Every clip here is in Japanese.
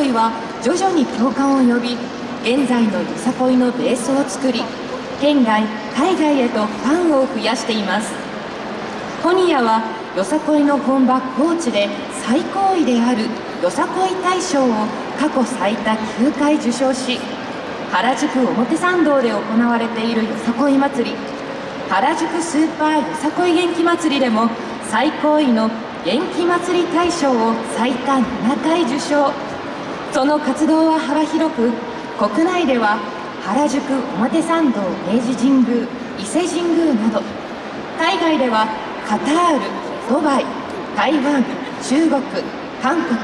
恋は徐々に共感を呼び現在のよさこいのベースを作り県外海外へとファンを増やしています。ホニヤはよさこいの本場高知で最高位であるよさこい大賞を過去最多9回受賞し原宿表参道で行われているよさこい祭り原宿スーパーよさこい元気祭りでも最高位の元気祭り大賞を最多7回受賞。その活動は幅広く国内では原宿表参道明治神宮伊勢神宮など海外ではカタールドバイ台湾中国韓国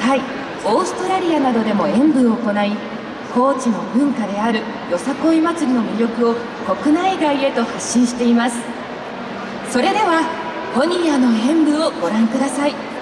タイオーストラリアなどでも演舞を行い高知の文化であるよさこい祭りの魅力を国内外へと発信しています。それではホニーヤの演舞をご覧ください。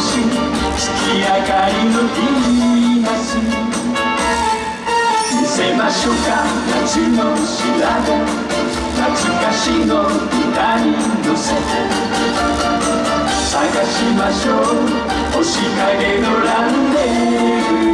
酒月明かりのビーナス見せましょうか夏の調べ懐かしの歌に乗せて。探しましょう星影のランデブー。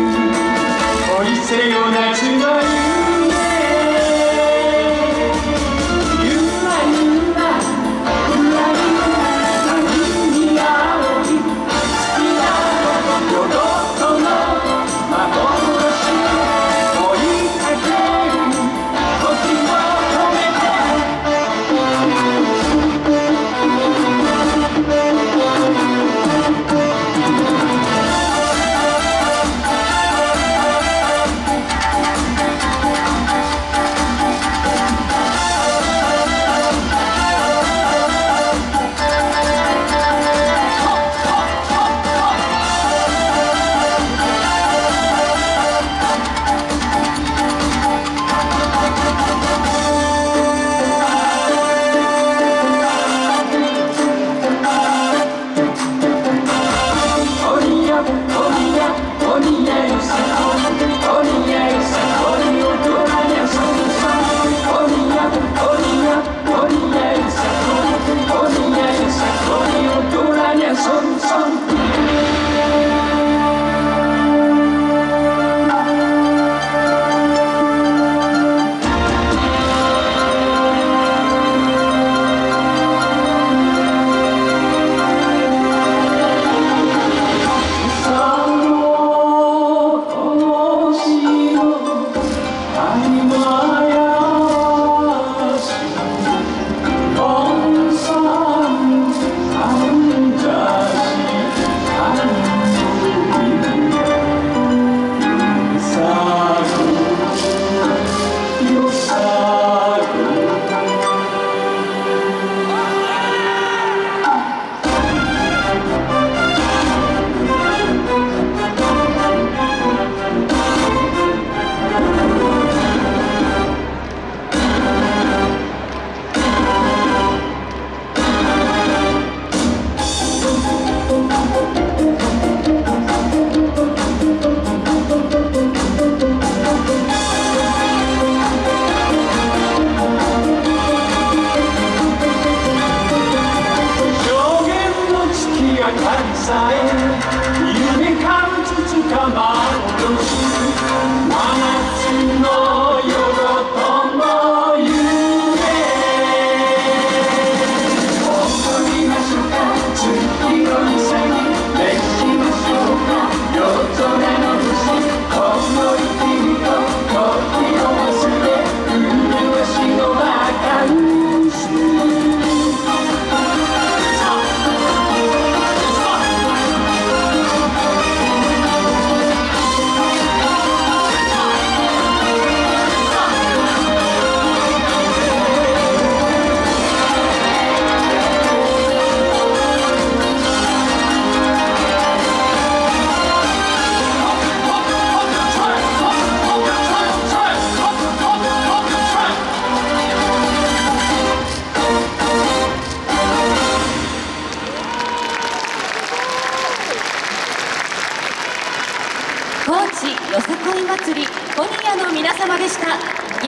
よさこい祭り今夜の皆様でした。